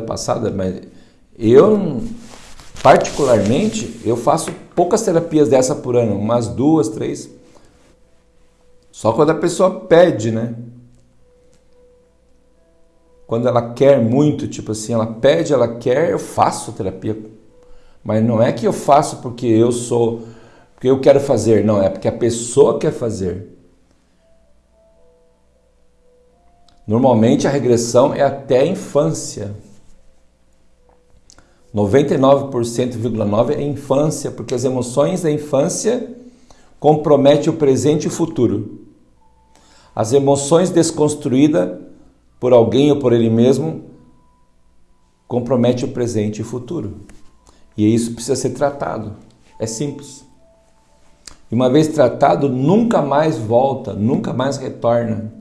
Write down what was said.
passada, mas eu particularmente eu faço poucas terapias dessa por ano, umas duas, três. Só quando a pessoa pede, né? Quando ela quer muito, tipo assim, ela pede, ela quer, eu faço terapia. Mas não é que eu faço porque eu sou, porque eu quero fazer, não, é porque a pessoa quer fazer. Normalmente a regressão é até a infância. 99,9% é infância, porque as emoções da infância comprometem o presente e o futuro. As emoções desconstruídas por alguém ou por ele mesmo compromete o presente e o futuro. E isso precisa ser tratado. É simples. E uma vez tratado, nunca mais volta, nunca mais retorna.